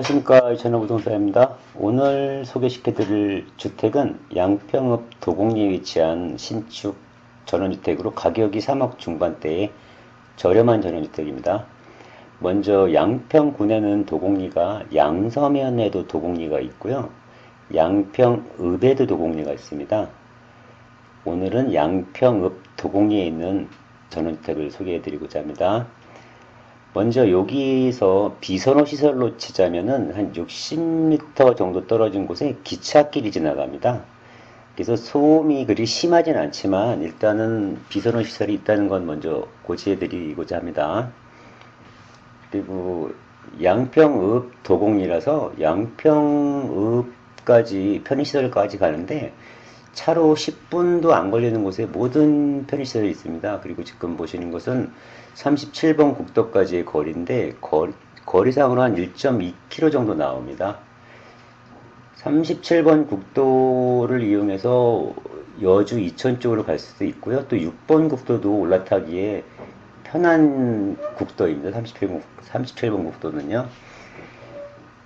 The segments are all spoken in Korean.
안녕하십니까 전화부동산입니다. 오늘 소개시켜드릴 주택은 양평읍 도곡리에 위치한 신축 전원주택으로 가격이 3억 중반대의 저렴한 전원주택입니다. 먼저 양평군에는 도곡리가 양서면에도 도곡리가 있고요. 양평읍에도 도곡리가 있습니다. 오늘은 양평읍 도곡리에 있는 전원주택을 소개해드리고자 합니다. 먼저 여기서 비선호 시설로 치자면은 한 60m 정도 떨어진 곳에 기찻길이 지나갑니다. 그래서 소음이 그리 심하진 않지만 일단은 비선호 시설이 있다는 건 먼저 고지해 드리고자 합니다. 그리고 양평읍 도곡리라서 양평읍까지 편의시설까지 가는데 차로 10분도 안 걸리는 곳에 모든 편의시설이 있습니다. 그리고 지금 보시는 것은 37번 국도까지의 거리인데 거리, 거리상으로 한 1.2km 정도 나옵니다. 37번 국도를 이용해서 여주 이천 쪽으로 갈 수도 있고요. 또 6번 국도도 올라타기에 편한 국도입니다. 37번, 37번 국도는요.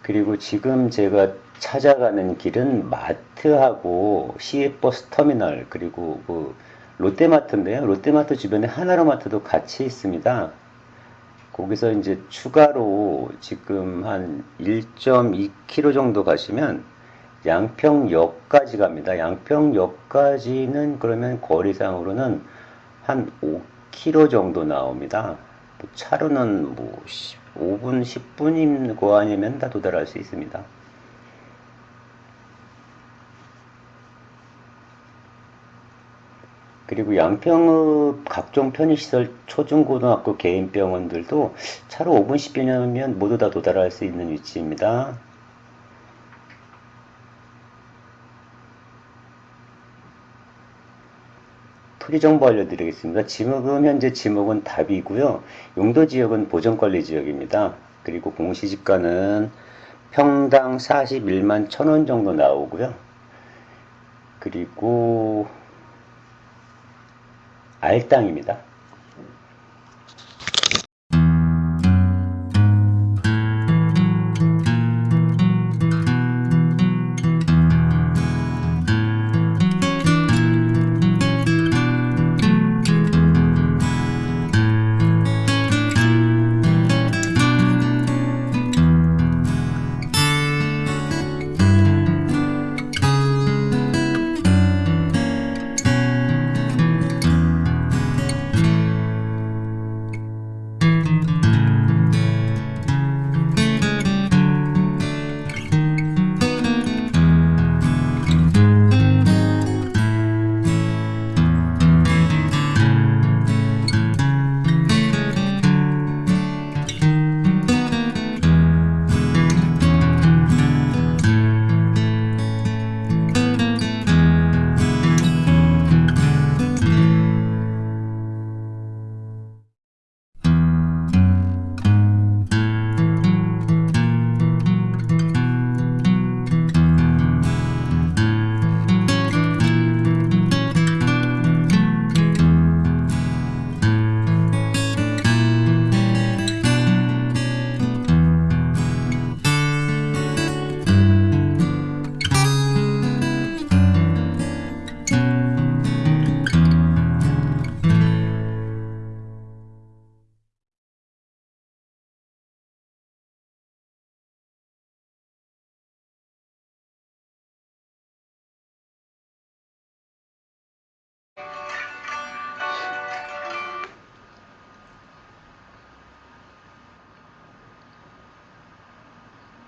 그리고 지금 제가 찾아가는 길은 마트하고 시외버스 터미널 그리고 그 롯데마트인데요. 롯데마트 주변에 하나로마트도 같이 있습니다. 거기서 이제 추가로 지금 한 1.2km 정도 가시면 양평역까지 갑니다. 양평역까지는 그러면 거리상으로는 한 5km 정도 나옵니다. 뭐 차로는 뭐 5분, 10분인 거 아니면 다 도달할 수 있습니다. 그리고 양평읍 각종 편의시설, 초중고등학교 개인병원들도 차로 5분, 10분이면 모두 다 도달할 수 있는 위치입니다. 토지 정보 알려드리겠습니다. 지목은 현재 지목은 답이고요. 용도 지역은 보전관리 지역입니다. 그리고 공시지가는 평당 41만 1000원 정도 나오고요. 그리고 알땅입니다.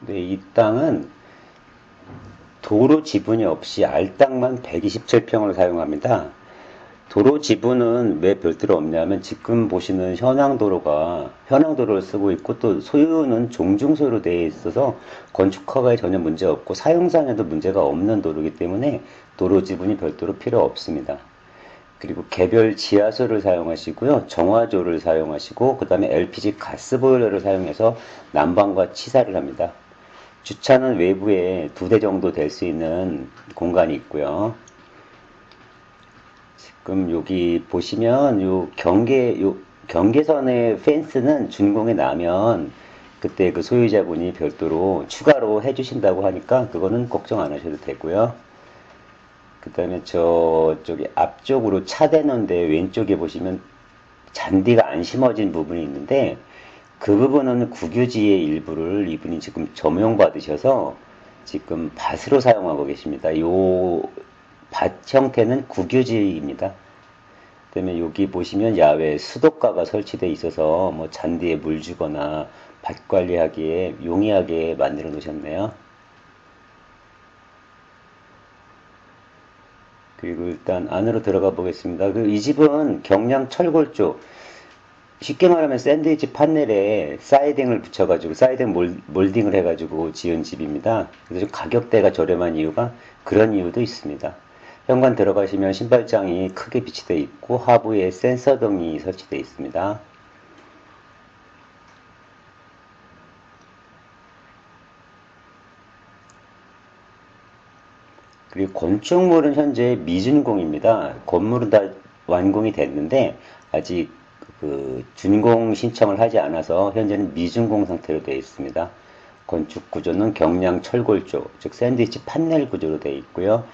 네, 이 땅은 도로 지분이 없이 알땅만 127평을 사용합니다. 도로 지분은 왜 별도로 없냐면 지금 보시는 현황도로가 현황도로를 쓰고 있고 또 소유는 종중소유로 되어 있어서 건축 허가에 전혀 문제 없고 사용상에도 문제가 없는 도로이기 때문에 도로 지분이 별도로 필요 없습니다. 그리고 개별 지하수를 사용하시고요. 정화조를 사용하시고 그 다음에 LPG 가스보일러를 사용해서 난방과 치사를 합니다. 주차는 외부에 두 대 정도 될 수 있는 공간이 있고요. 지금 여기 보시면 요 경계 요 경계선의 펜스는 준공에 나면 그 그때 그 소유자분이 별도로 추가로 해주신다고 하니까 그거는 걱정 안 하셔도 되고요. 그 다음에 저쪽에 앞쪽으로 차대는데 왼쪽에 보시면 잔디가 안 심어진 부분이 있는데 그 부분은 국유지의 일부를 이분이 지금 점용 받으셔서 지금 밭으로 사용하고 계십니다. 요 밭 형태는 국유지입니다. 그다음에 여기 보시면 야외 수도가가 설치되어 있어서 뭐 잔디에 물 주거나 밭 관리하기에 용이하게 만들어 놓으셨네요. 그리고 일단 안으로 들어가 보겠습니다. 그 이 집은 경량 철골 쪽 쉽게 말하면 샌드위치 판넬에 사이딩을 붙여가지고 사이딩 몰, 몰딩을 해가지고 지은 집입니다. 그래서 좀 가격대가 저렴한 이유가 그런 이유도 있습니다. 현관 들어가시면 신발장이 크게 비치되어 있고 하부에 센서 등이 설치되어 있습니다. 그리고 건축물은 현재 미준공입니다. 건물은 다 완공이 됐는데 아직 그 준공 신청을 하지 않아서 현재는 미준공 상태로 되어 있습니다. 건축 구조는 경량 철골조, 즉 샌드위치 판넬 구조로 되어 있고요.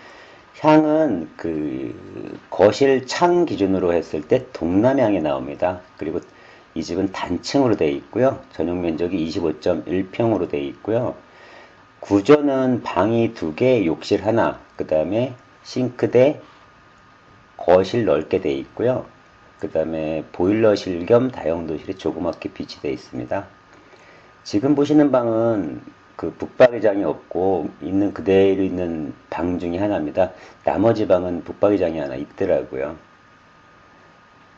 향은 그 거실 창 기준으로 했을 때 동남향에 나옵니다. 그리고 이 집은 단층으로 되어 있고요. 전용 면적이 25.1평으로 되어 있고요. 구조는 방이 두 개, 욕실 하나, 그 다음에 싱크대, 거실 넓게 되어 있고요. 그 다음에 보일러실 겸 다용도실이 조그맣게 비치되어 있습니다. 지금 보시는 방은 그 북박이장이 없고 있는 그대로 있는 방 중에 하나입니다. 나머지 방은 북박이장이 하나 있더라고요.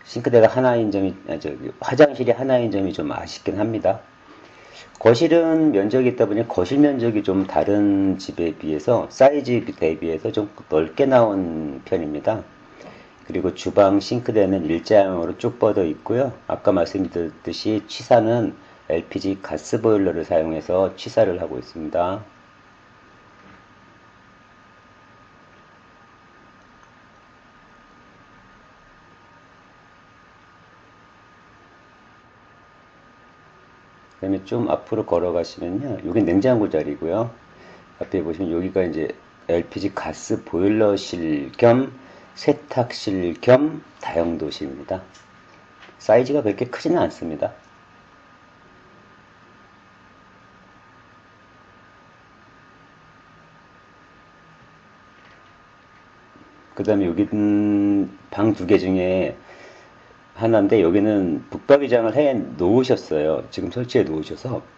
싱크대가 하나인 점이 아, 저기 화장실이 하나인 점이 좀 아쉽긴 합니다. 거실은 면적이 있다 보니 거실 면적이 좀 다른 집에 비해서 사이즈 대비해서 좀 넓게 나온 편입니다. 그리고 주방 싱크대는 일자형으로 쭉 뻗어 있고요. 아까 말씀드렸듯이 취사는 LPG 가스 보일러를 사용해서 취사를 하고 있습니다. 그 다음에 좀 앞으로 걸어가시면요. 여기 냉장고 자리고요. 앞에 보시면 여기가 이제 LPG 가스 보일러실 겸 세탁실 겸 다용도실입니다. 사이즈가 그렇게 크지는 않습니다. 그 다음에 여기는 방 두 개 중에 하나인데 여기는 북박이장을 해 놓으셨어요. 지금 설치해 놓으셔서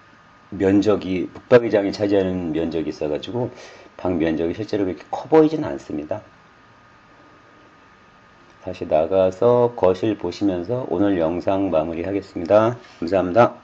면적이 북박이장이 차지하는 면적이 있어가지고 방 면적이 실제로 그렇게 커 보이진 않습니다. 다시 나가서 거실 보시면서 오늘 영상 마무리 하겠습니다. 감사합니다.